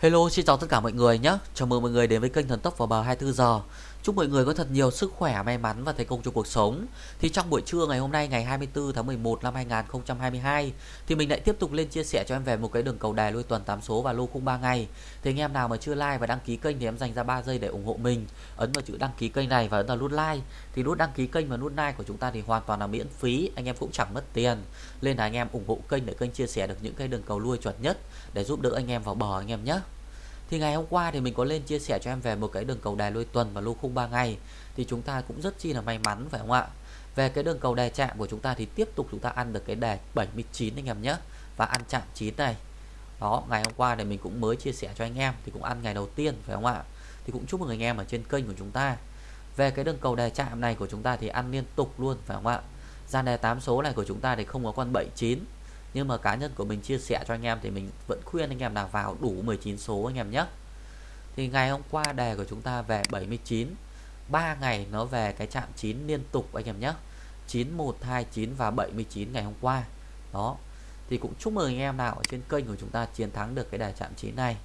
Hello, xin chào tất cả mọi người nhé. Chào mừng mọi người đến với kênh Thần Tốc vào bờ 24 giờ. Chúc mọi người có thật nhiều sức khỏe, may mắn và thành công trong cuộc sống. Thì trong buổi trưa ngày hôm nay ngày 24 tháng 11 năm 2022 thì mình lại tiếp tục lên chia sẻ cho em về một cái đường cầu đài lui tuần 8 số và lô khung 3 ngày. Thì anh em nào mà chưa like và đăng ký kênh thì em dành ra 3 giây để ủng hộ mình. Ấn vào chữ đăng ký kênh này và ấn vào nút like. Thì nút đăng ký kênh và nút like của chúng ta thì hoàn toàn là miễn phí, anh em cũng chẳng mất tiền. Nên là anh em ủng hộ kênh để kênh chia sẻ được những cái đường cầu lui chuẩn nhất để giúp đỡ anh em vào bờ anh em nhé. Thì ngày hôm qua thì mình có lên chia sẻ cho em về một cái đường cầu đài lôi tuần và lô khung 3 ngày. Thì chúng ta cũng rất chi là may mắn, phải không ạ? Về cái đường cầu đài chạm của chúng ta thì tiếp tục chúng ta ăn được cái đài 79 anh em nhé, Và ăn chạm 9 này. Đó, ngày hôm qua thì mình cũng mới chia sẻ cho anh em, Thì cũng ăn ngày đầu tiên, phải không ạ? Thì cũng chúc mừng anh em ở trên kênh của chúng ta. Về cái đường cầu đài chạm này của chúng ta thì ăn liên tục luôn, phải không ạ? Gian đề 8 số này của chúng ta thì không có con 79 nhưng mà cá nhân của mình chia sẻ cho anh em thì mình vẫn khuyên anh em là vào đủ 19 số anh em nhé. Thì ngày hôm qua đề của chúng ta về 79 3 ngày nó về cái chạm 9 liên tục anh em nhé. 9129 và 79 ngày hôm qua. Đó. Thì cũng chúc mừng anh em nào ở trên kênh của chúng ta chiến thắng được cái đề chạm 9 này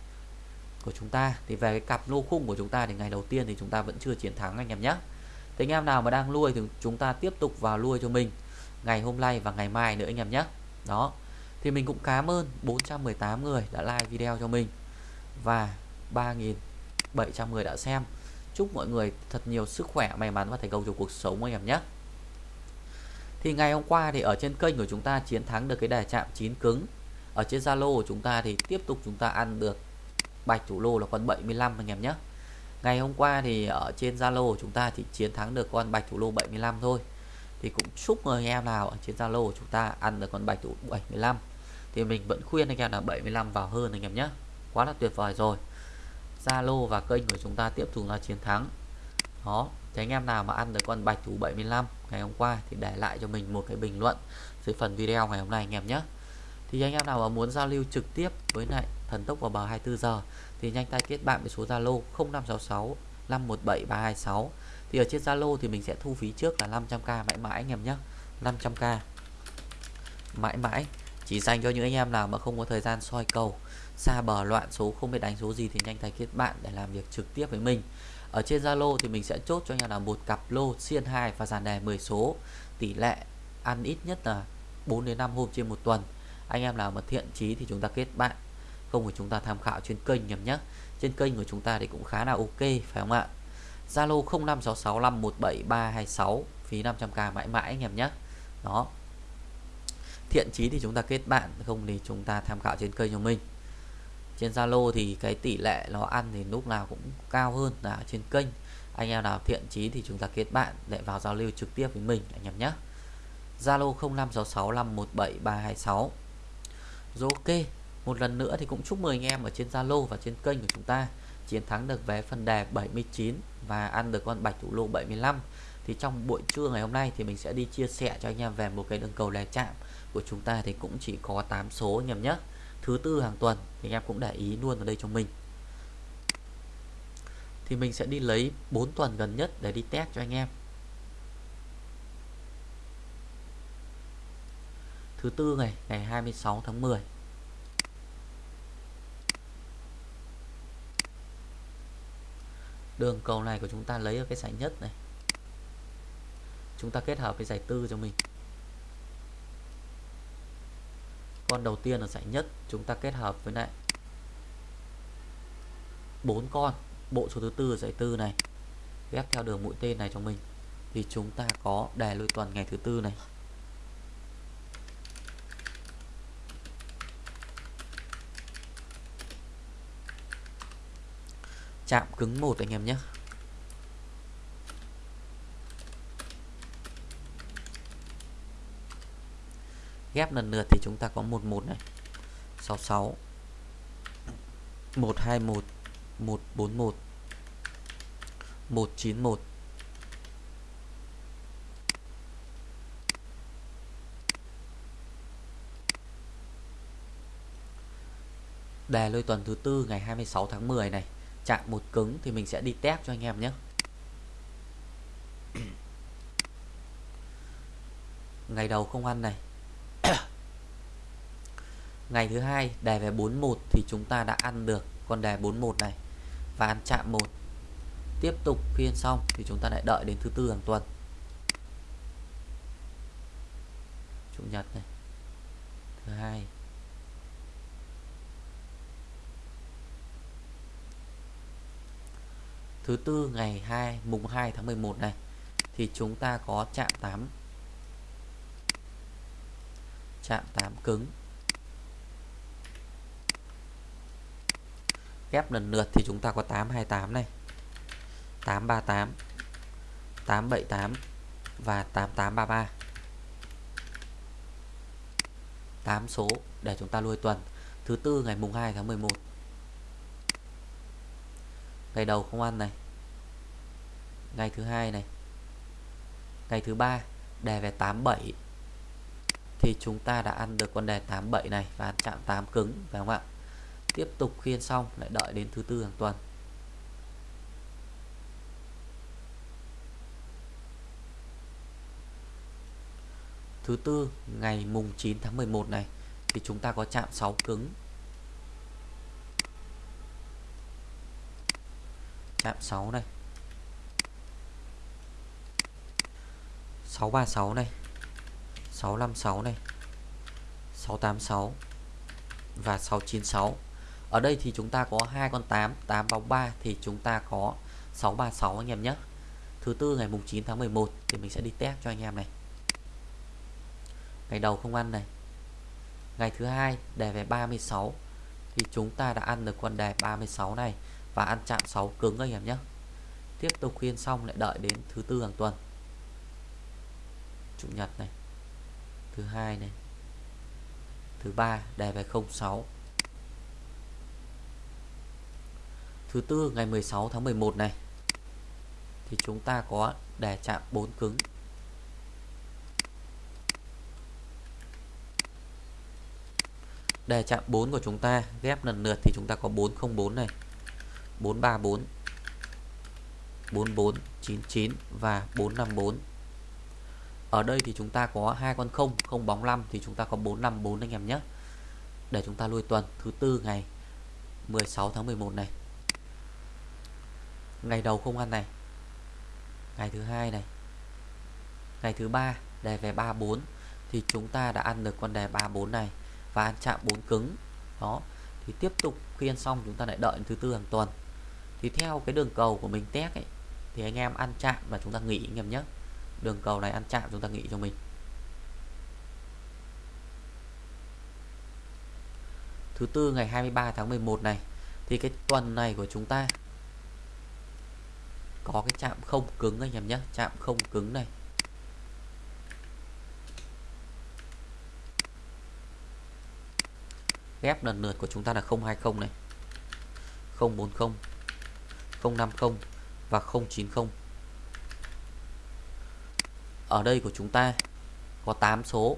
của chúng ta. Thì về cái cặp lô khung của chúng ta thì ngày đầu tiên thì chúng ta vẫn chưa chiến thắng anh em nhé. Thì anh em nào mà đang nuôi thì chúng ta tiếp tục vào nuôi cho mình ngày hôm nay và ngày mai nữa anh em nhé đó. Thì mình cũng cảm ơn 418 người đã like video cho mình và 3.700 người đã xem. Chúc mọi người thật nhiều sức khỏe, may mắn và thành công trong cuộc sống anh em nhé. Thì ngày hôm qua thì ở trên kênh của chúng ta chiến thắng được cái đề chạm 9 cứng. Ở trên Zalo của chúng ta thì tiếp tục chúng ta ăn được bạch thủ lô là con 75 anh em nhé. Ngày hôm qua thì ở trên Zalo của chúng ta thì chiến thắng được con bạch thủ lô 75 thôi thì cũng chúc mừng anh em nào ở trên Zalo của chúng ta ăn được con bạch thủ 75 thì mình vẫn khuyên anh em là 75 vào hơn anh em nhé. Quá là tuyệt vời rồi. Zalo và kênh của chúng ta tiếp tục là chiến thắng. Đó, thì anh em nào mà ăn được con bạch thủ 75 ngày hôm qua thì để lại cho mình một cái bình luận dưới phần video ngày hôm nay anh em nhé. Thì anh em nào mà muốn giao lưu trực tiếp với lại thần tốc vào bờ 24 giờ thì nhanh tay kết bạn với số Zalo 0566 517 326 thì ở trên Zalo thì mình sẽ thu phí trước là 500k mãi mãi anh em nhé 500k mãi mãi. Chỉ dành cho những anh em nào mà không có thời gian soi cầu, xa bờ loạn số, không biết đánh số gì thì nhanh tay kết bạn để làm việc trực tiếp với mình. Ở trên Zalo thì mình sẽ chốt cho anh em là một cặp lô xiên 2 và dàn đề 10 số. Tỷ lệ ăn ít nhất là 4 đến 5 hôm trên một tuần. Anh em nào mà thiện chí thì chúng ta kết bạn. Không của chúng ta tham khảo trên kênh nhầm nhé trên kênh của chúng ta thì cũng khá là ok, phải không ạ? Zalo 0566517326 phí 500k mãi mãi anh em nhé. Đó. Thiện chí thì chúng ta kết bạn, không thì chúng ta tham khảo trên kênh của mình. Trên Zalo thì cái tỷ lệ nó ăn thì lúc nào cũng cao hơn là trên kênh. Anh em nào thiện chí thì chúng ta kết bạn để vào giao lưu trực tiếp với mình, anh em nhé. Zalo 0566517326 rồi ok, một lần nữa thì cũng chúc mừng anh em ở trên Zalo và trên kênh của chúng ta chiến thắng được vé phần đề 79 và ăn được con bạch thủ lô 75 thì trong buổi trưa ngày hôm nay thì mình sẽ đi chia sẻ cho anh em về một cái đường cầu lè chạm của chúng ta thì cũng chỉ có 8 số nhầm nhé. Thứ tư hàng tuần thì anh em cũng để ý luôn ở đây cho mình. Thì mình sẽ đi lấy 4 tuần gần nhất để đi test cho anh em. Thứ tư ngày ngày 26 tháng 10 đường cầu này của chúng ta lấy ở cái giải nhất này. Chúng ta kết hợp với giải tư cho mình. Con đầu tiên là giải nhất, chúng ta kết hợp với lại bốn con, bộ số thứ tư giải tư này, ghép theo đường mũi tên này cho mình. Thì chúng ta có đề lôi tuần ngày thứ tư này. Chạm cứng một anh em nhé. Ghép lần lượt thì chúng ta có 11 này. 66 121 141 191 Đề lôi tuần thứ tư ngày 26 tháng 10 này chạm một cứng thì mình sẽ đi test cho anh em nhé. Ngày đầu không ăn này. Ngày thứ hai đề về 41 thì chúng ta đã ăn được con đề 41 này và ăn chạm một. Tiếp tục phiên xong thì chúng ta lại đợi đến thứ tư hàng tuần. Chủ nhật này. Thứ hai thứ tư ngày 2 mùng 2 tháng 11 này, thì chúng ta có chạm 8 chạm 8 cứng. Ghép lần lượt thì chúng ta có 828 này. 838 878 và 8833 8 số để chúng ta nuôi tuần. Thứ tư ngày mùng 2 tháng 11 ngày đầu không ăn này. Ngày thứ hai này. Ngày thứ ba đề về 87 thì chúng ta đã ăn được con đề 87 này và ăn chạm 8 cứng, phải không ạ? Tiếp tục khiên xong, lại đợi đến thứ tư hàng tuần. Thứ tư, ngày mùng 9 tháng 11 này, thì chúng ta có chạm 6 cứng. Chạm 6 này. 636 này. 656 này. 686 và 696 ở đây thì chúng ta có hai con 8 8 bóng 3 thì chúng ta có 636 anh em nhé. Thứ tư ngày mùng 9 tháng 11 thì mình sẽ đi test cho anh em này. Ngày đầu không ăn này. Ngày thứ hai đề về 36 thì chúng ta đã ăn được con đề 36 này và ăn chạm 6 cứng anh em nhé. Tiếp tục khuyên xong lại đợi đến thứ tư hàng tuần. Chủ nhật này, thứ hai này, thứ ba đề về 06 thứ tư ngày 16 tháng 11 này, thì chúng ta có đề chạm 4 cứng. Đề chạm 4 của chúng ta, ghép lần lượt thì chúng ta có 404 này. 434 4499 và 454 ở đây thì chúng ta có hai con không không bóng 5 thì chúng ta có 454 anh em nhé. Để chúng ta lui tuần thứ tư ngày 16 tháng 11 này. Ngày đầu không ăn này. Ngày thứ hai này. Ngày thứ ba, đề về 34 thì chúng ta đã ăn được con đề 34 này và ăn chạm 4 cứng. Đó, thì tiếp tục khi ăn xong chúng ta lại đợi thứ tư hàng tuần thì theo cái đường cầu của mình test ấy, thì anh em ăn chạm và chúng ta nghỉ anh em nhé. Đường cầu này ăn chạm, chúng ta nghỉ cho mình. Thứ tư, ngày 23 tháng 11 này, thì cái tuần này của chúng ta có cái chạm không cứng anh em nhé, chạm không cứng này. Ghép lần lượt của chúng ta là 020 này 040 050 và 090 ở đây của chúng ta có 8 số.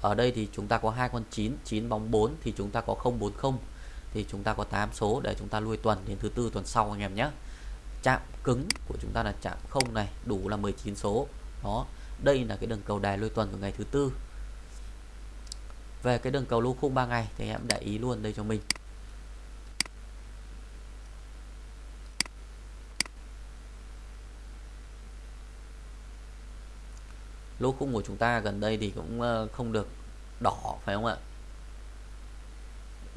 Ở đây thì chúng ta có hai con 9 9 bóng 4 thì chúng ta có 040 thì chúng ta có 8 số để chúng ta lui tuần đến thứ tư tuần sau anh em nhé. Chạm cứng của chúng ta là chạm không này, đủ là 19 số. Đó, đây là cái đường cầu đài lui tuần của ngày thứ tư. Về cái đường cầu lô khung 3 ngày thì em để ý luôn đây cho mình. Lô khung của chúng ta gần đây thì cũng ờ, không được đỏ, phải không ạ?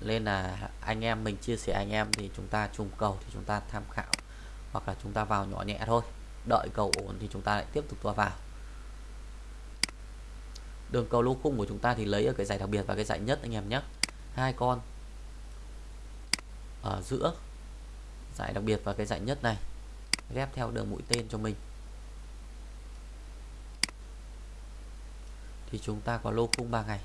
Nên là anh em mình chia sẻ anh em thì chúng ta trùng cầu thì chúng ta tham khảo, hoặc là chúng ta vào nhỏ nhẹ thôi. Đợi cầu ổn thì chúng ta lại tiếp tục tua vào. Đường cầu lô khung của chúng ta thì lấy ở cái giải đặc biệt và cái giải nhất anh em nhé. Hai con ở giữa, giải đặc biệt và cái giải nhất này, ghép theo đường mũi tên cho mình. Thì chúng ta có lô khung 3 ngày.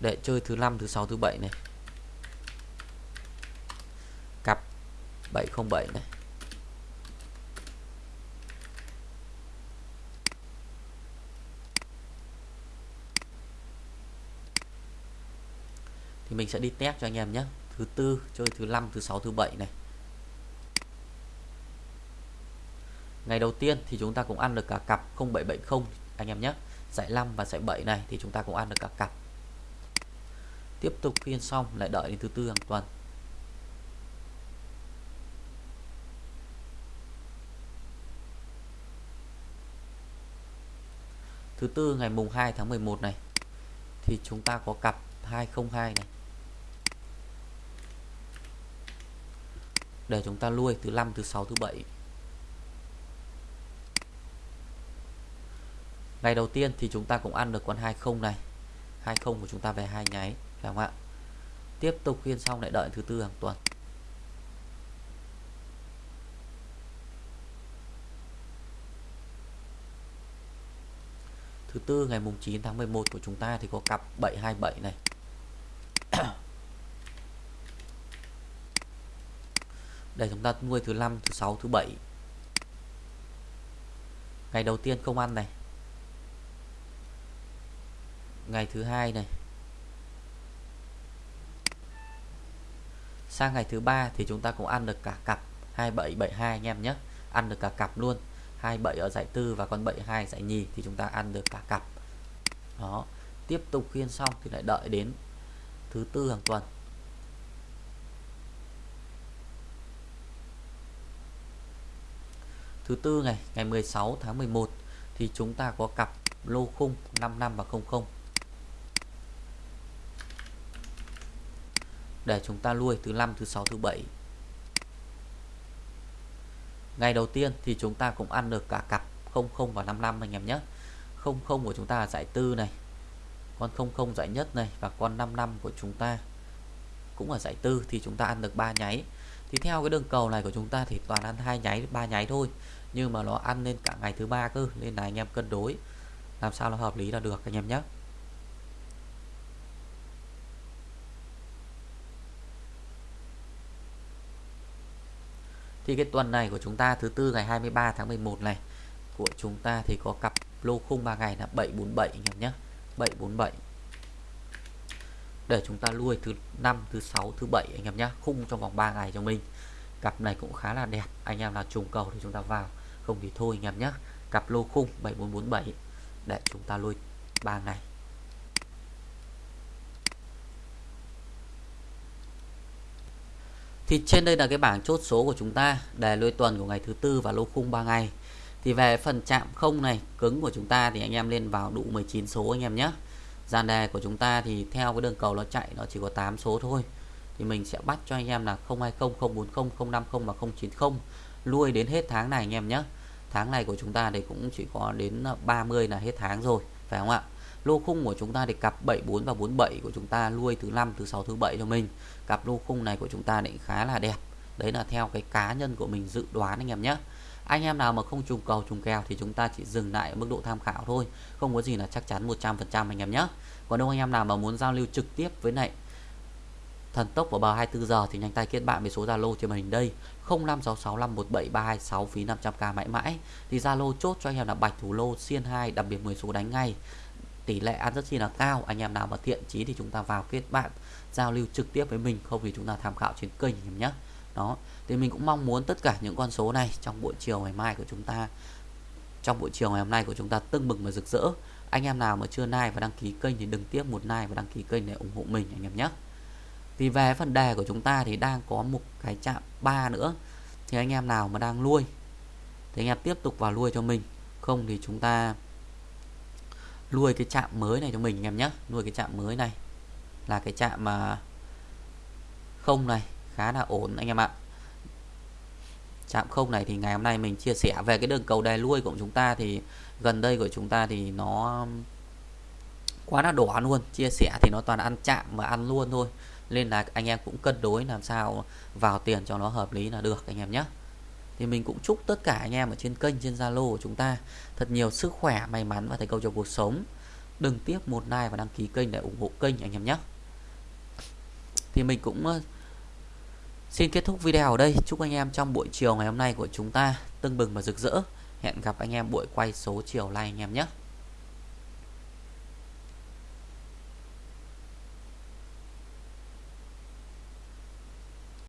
Để chơi thứ năm, thứ sáu, thứ bảy này. Cặp 707 này. Thì mình sẽ đi test cho anh em nhé. Thứ tư, chơi thứ năm, thứ sáu, thứ bảy này. Ngày đầu tiên thì chúng ta cũng ăn được cả cặp 0770 anh em nhé. Giải 5 và giải 7 này thì chúng ta cũng ăn được cả cặp. Tiếp tục phiên xong, lại đợi đến thứ tư hàng tuần. Thứ tư ngày mùng 2 tháng 11 này, thì chúng ta có cặp 202 này. Để chúng ta nuôi thứ năm, thứ sáu, thứ bảy. Ngày đầu tiên thì chúng ta cũng ăn được con 20 này. 20 của chúng ta về hai nháy, phải không ạ? Tiếp tục phiên xong lại đợi thứ tư hàng tuần. Thứ tư, ngày mùng 9 tháng 11 của chúng ta thì có cặp 727 này. Để chúng ta nuôi thứ năm, thứ sáu, thứ bảy. Ngày đầu tiên không ăn này ngày thứ hai này. Sang ngày thứ ba thì chúng ta cũng ăn được cả cặp. 2772 anh em nhé. Ăn được cả cặp luôn. 27 ở giải tư và con 72 giải nhì thì chúng ta ăn được cả cặp. Đó. Tiếp tục khiên xong thì lại đợi đến thứ tư hàng tuần. Thứ tư ngày ngày 16 tháng 11 thì chúng ta có cặp lô khung 55 và 00 để chúng ta nuôi thứ năm, thứ sáu, thứ bảy. Ngày đầu tiên thì chúng ta cũng ăn được cả cặp 00 và 55 anh em nhé. 00 của chúng ta là giải tư này, con 00 giải nhất này và con 55 của chúng ta cũng là giải tư thì chúng ta ăn được ba nháy. Thì theo cái đường cầu này của chúng ta thì toàn ăn hai nháy, ba nháy thôi, nhưng mà nó ăn lên cả ngày thứ ba cơ, nên là anh em cân đối, làm sao nó hợp lý là được anh em nhé. Thì cái tuần này của chúng ta, thứ tư ngày 23 tháng 11 này, của chúng ta thì có cặp lô khung 3 ngày là 747 anh em nhé. 747 để chúng ta lui thứ năm, thứ sáu, thứ bảy anh em nhé. Khung trong vòng 3 ngày cho mình. Cặp này cũng khá là đẹp. Anh em là trùng cầu thì chúng ta vào. Không thì thôi anh em nhé. Cặp lô khung 7447 để chúng ta lui 3 ngày. Thì trên đây là cái bảng chốt số của chúng ta để lôi tuần của ngày thứ tư và lô khung 3 ngày. Thì về phần chạm không này, cứng của chúng ta thì anh em lên vào đủ 19 số anh em nhé. Dàn đề của chúng ta thì theo cái đường cầu nó chạy nó chỉ có 8 số thôi. Thì mình sẽ bắt cho anh em là 020, 040, 050 và 090 lui đến hết tháng này anh em nhé. Tháng này của chúng ta thì cũng chỉ có đến 30 là hết tháng rồi, phải không ạ? Lô khung của chúng ta thì cặp 74 và 47 của chúng ta nuôi thứ năm, thứ sáu, thứ bảy cho mình. Cặp lô khung này của chúng ta định khá là đẹp. Đấy là theo cái cá nhân của mình dự đoán anh em nhé. Anh em nào mà không trùng cầu, trùng kèo thì chúng ta chỉ dừng lại ở mức độ tham khảo thôi. Không có gì là chắc chắn 100% anh em nhé. Còn nếu anh em nào mà muốn giao lưu trực tiếp với lại thần tốc vào bờ 24 giờ thì nhanh tay kết bạn với số Zalo trên màn hình đây. 0566517326 phí 500k mãi mãi. Thì Zalo chốt cho anh em là bạch thủ lô, xiên 2 đặc biệt 10 số đánh ngay tỷ lệ ăn rất chi là cao. Anh em nào mà thiện chí thì chúng ta vào kết bạn, giao lưu trực tiếp với mình, không thì chúng ta tham khảo trên kênh em nhé. Đó, thì mình cũng mong muốn tất cả những con số này trong buổi chiều ngày mai của chúng ta, trong buổi chiều ngày hôm nay của chúng ta tưng bừng và rực rỡ. Anh em nào mà chưa like và đăng ký kênh thì đừng tiếp một like và đăng ký kênh để ủng hộ mình, anh em nhé. Thì về phần đề của chúng ta thì đang có một cái chạm 3 nữa. Thì anh em nào mà đang nuôi, thì anh em tiếp tục vào nuôi cho mình. Không thì chúng ta nuôi cái chạm mới này cho mình anh em nhé. Nuôi cái chạm mới này là cái chạm mà không này, khá là ổn anh em ạ. Chạm không này thì ngày hôm nay mình chia sẻ về cái đường cầu đè nuôi của chúng ta thì gần đây của chúng ta thì nó quá là đỏ luôn. Chia sẻ thì nó toàn ăn chạm mà ăn luôn thôi. Nên là anh em cũng cân đối làm sao vào tiền cho nó hợp lý là được anh em nhé thì mình cũng chúc tất cả anh em ở trên kênh, trên Zalo của chúng ta thật nhiều sức khỏe, may mắn và thành công trong cuộc sống. Đừng tiếp một like và đăng ký kênh để ủng hộ kênh anh em nhé. Thì mình cũng ờ, xin kết thúc video ở đây. Chúc anh em trong buổi chiều ngày hôm nay của chúng ta tưng bừng và rực rỡ. Hẹn gặp anh em buổi quay số chiều nay anh em nhé.